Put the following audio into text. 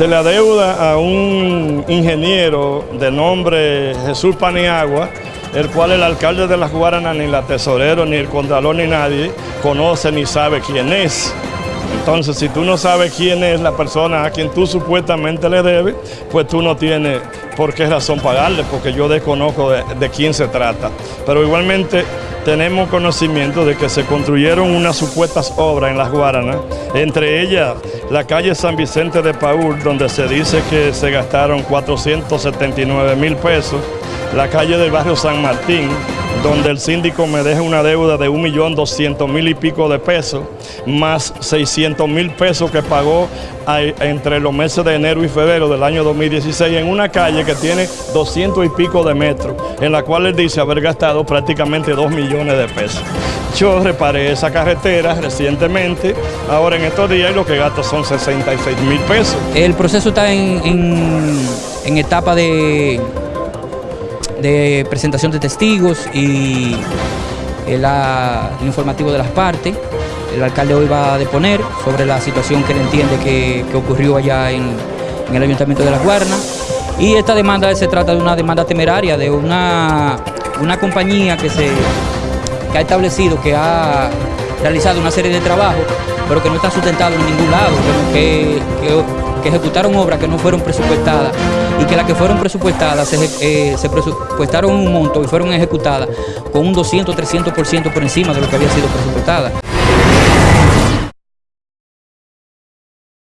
se le adeuda a un ingeniero de nombre Jesús Paniagua, el cual el alcalde de las Guaranas, ni la tesorero, ni el contralor, ni nadie conoce ni sabe quién es. Entonces, si tú no sabes quién es la persona a quien tú supuestamente le debes, pues tú no tienes por qué razón pagarle, porque yo desconozco de, de quién se trata. Pero igualmente tenemos conocimiento de que se construyeron unas supuestas obras en Las Guaranas, entre ellas la calle San Vicente de Paúl, donde se dice que se gastaron 479 mil pesos, la calle del barrio San Martín, donde el síndico me deja una deuda de 1.200.000 y pico de pesos, más 600.000 pesos que pagó entre los meses de enero y febrero del año 2016 en una calle que tiene 200 y pico de metros, en la cual él dice haber gastado prácticamente 2 millones de pesos. Yo reparé esa carretera recientemente, ahora en estos días lo que gasto son 66 mil pesos. El proceso está en, en etapa de de presentación de testigos y el, informativo de las partes. El alcalde hoy va a deponer sobre la situación que él entiende que, ocurrió allá en, el Ayuntamiento de Las Guarnas. Y esta demanda se trata de una demanda temeraria de una, una compañía que, se, ha establecido, que ha realizado una serie de trabajos, pero que no está sustentado en ningún lado, que, que ejecutaron obras que no fueron presupuestadas y que las que fueron presupuestadas se, eh, se presupuestaron un monto y fueron ejecutadas con un 200-300% por encima de lo que había sido presupuestada.